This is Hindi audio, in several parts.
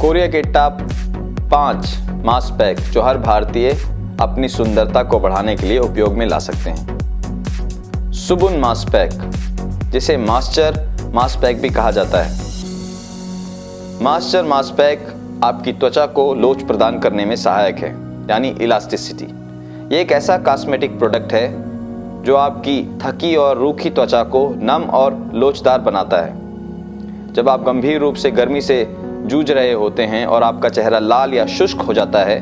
कोरिया के टॉप पाँच मास्क पैक जो हर भारतीय अपनी सुंदरता को बढ़ाने के लिए उपयोग में ला सकते हैं। सुबुन मास्क पैक, जिसे मास्टर मास्क पैक भी कहा जाता है। मास्टर मास्क पैक आपकी त्वचा को लोच प्रदान करने में सहायक है, यानी इलास्टिसिटी। ये एक ऐसा कॉस्मेटिक प्रोडक्ट है जो आपकी थकी और रूखी त्वचा को नम और लोचदार बनाता है। जब आप गंभीर रूप से गर्मी से जूझ रहे होते हैं और आपका चेहरा लाल या शुष्क हो जाता है,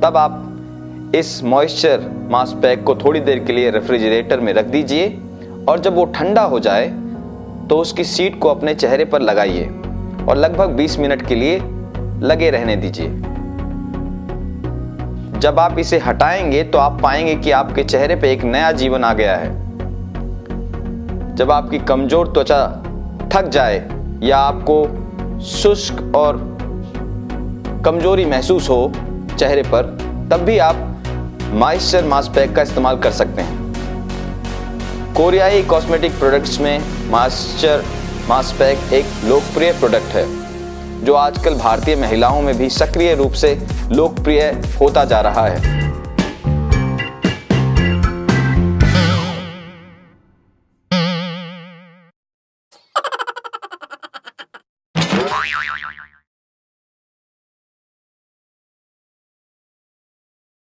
तब आप इस मॉइस्चर मास्क पैक को थोड़ी देर के लिए रेफ्रिजरेटर में रख दीजिए और जब वो ठंडा हो जाए तो उसकी सीट को अपने चेहरे पर लगाइए और लगभग 20 मिनट के लिए लगे रहने दीजिए। जब आप इसे हटाएँगे तो आप पाएँगे कि आपके चेहरे पर एक नया जीवन आ गया है। जब आपकी कमज़ोर त्वचा थक जाए या आपको शुष्क और कमज़ोरी महसूस हो चेहरे पर, तब भी आप मॉइस्चर मास्क पैक का इस्तेमाल कर सकते हैं। कोरियाई कॉस्मेटिक प्रोडक्ट्स में मॉइस्चर मास्क पैक एक लोकप्रिय प्रोडक्ट है, जो आजकल भारतीय महिलाओं में भी सक्रिय रूप से लोकप्रिय होता जा रहा है।